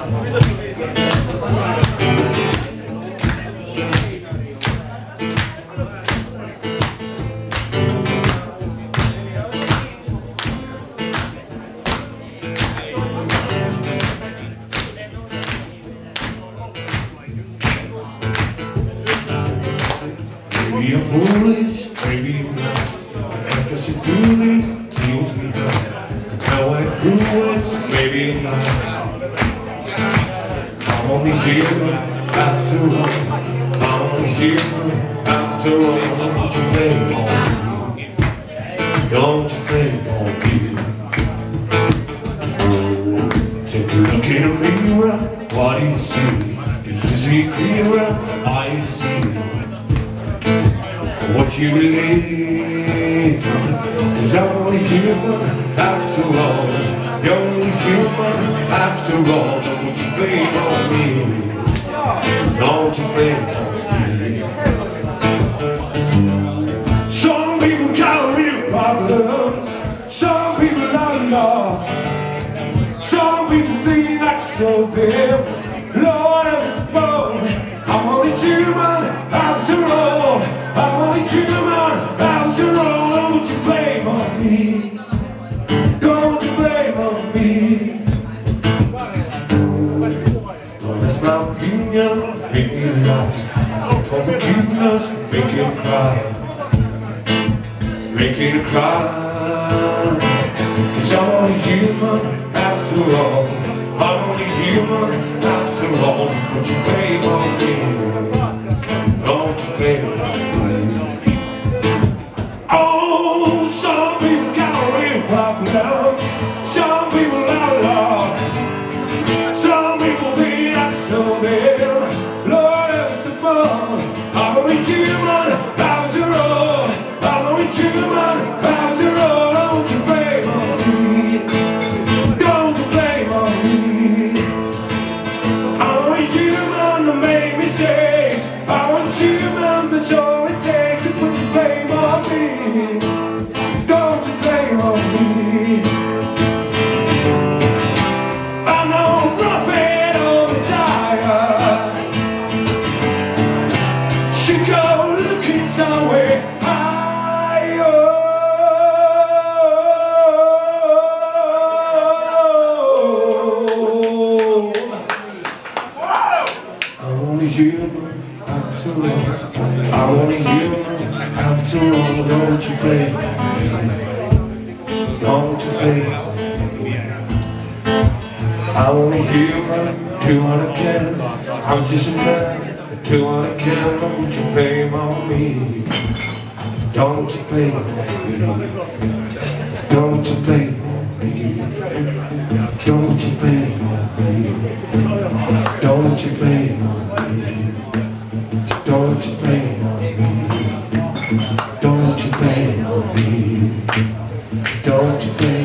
Prove it, maybe not. Only human after all. Only human after all. Don't you blame on me? Don't you blame on me? Take a look in the mirror, what do you see? You see clearer? I see what you believe I'm only human after all Only human after all Don't you blame on me. Don't you blame on me. Some people got real problems. Some people not. Enough Some people think that's so them forgiveness Make it cry. Make it cry. Cause I'm only human after all. I'm only human after all. Don't you blame on me Don't you blame on me Oh, some people got real problems. Some people I'm only human after all. Don't you blame me? Don't you blame me? I'm only human till I can. I'm just a man till I can. Don't you blame on me? Don't you blame me? Don't you blame me? Don't you blame me? Don't you blame you me? Don't you blame me? Don't you think?